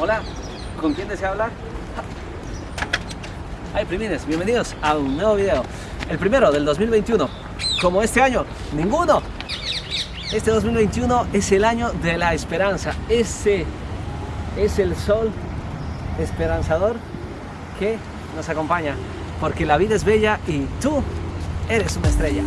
Hola, ¿con quién desea hablar? Ay, primines, bienvenidos a un nuevo video. El primero del 2021. Como este año, ninguno. Este 2021 es el año de la esperanza. Ese es el sol esperanzador que nos acompaña. Porque la vida es bella y tú eres una estrella.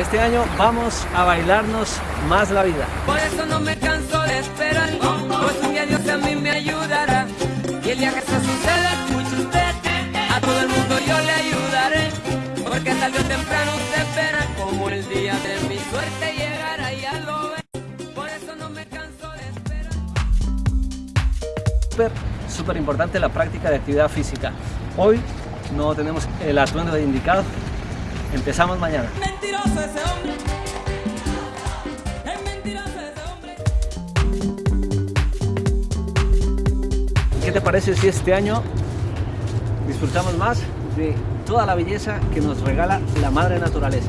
Este año vamos a bailarnos más la vida. Por eso no me canso de esperar, pues un día Dios a mí me ayudará. Y el día que eso suceda, escuche usted, a todo el mundo yo le ayudaré. Porque tarde o temprano se espera como el día de mi suerte llegará, ya lo ve. Por eso no me canso de esperar. Súper, súper importante la práctica de actividad física. Hoy no tenemos el atuendo indicado. Empezamos mañana. Mentiroso ese hombre. Es mentiroso ese hombre. ¿Qué te parece si este año disfrutamos más de toda la belleza que nos regala la madre naturaleza?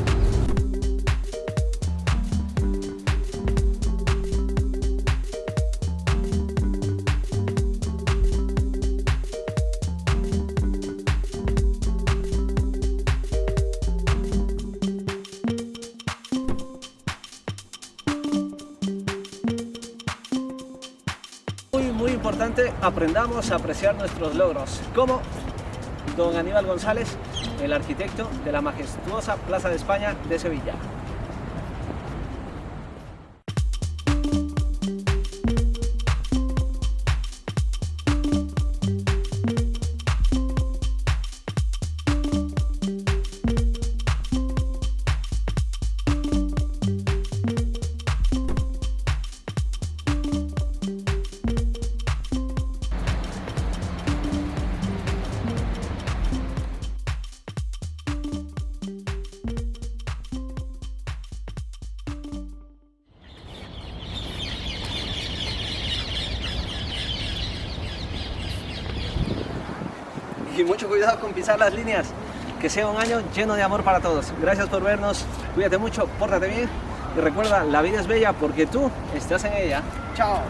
Importante, aprendamos a apreciar nuestros logros. Como don Aníbal González, el arquitecto de la majestuosa Plaza de España de Sevilla. Y mucho cuidado con pisar las líneas. Que sea un año lleno de amor para todos. Gracias por vernos. Cuídate mucho, pórtate bien. Y recuerda, la vida es bella porque tú estás en ella. Chao.